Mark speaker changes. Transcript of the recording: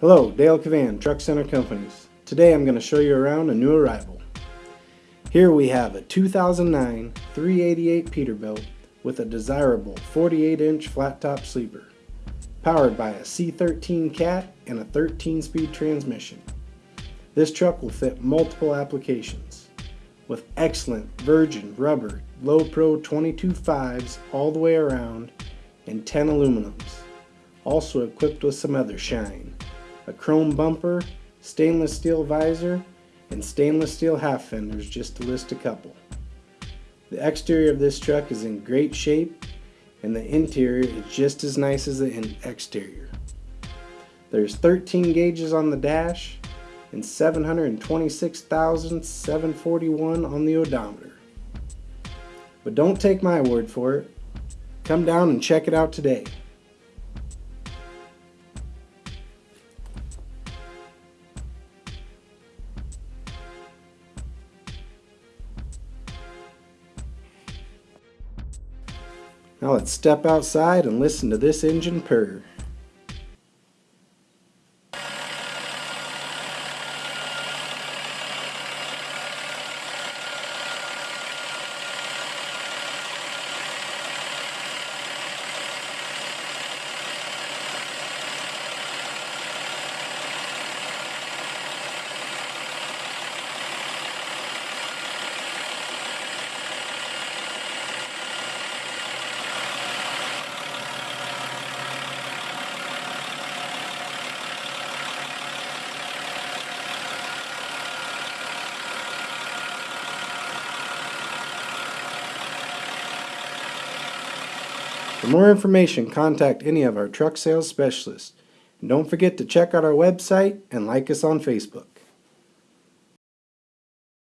Speaker 1: Hello, Dale Cavan, Truck Center Companies. Today I'm going to show you around a new arrival. Here we have a 2009 388 Peterbilt with a desirable 48 inch flat top sleeper, powered by a C13 cat and a 13 speed transmission. This truck will fit multiple applications with excellent virgin rubber low pro 22 5s all the way around and 10 aluminums. Also equipped with some other shine. A chrome bumper, stainless steel visor, and stainless steel half fenders just to list a couple. The exterior of this truck is in great shape and the interior is just as nice as the exterior. There's 13 gauges on the dash and 726,741 on the odometer. But don't take my word for it. Come down and check it out today. Now let's step outside and listen to this engine purr. For more information, contact any of our truck sales specialists. And don't forget to check out our website and like us on Facebook.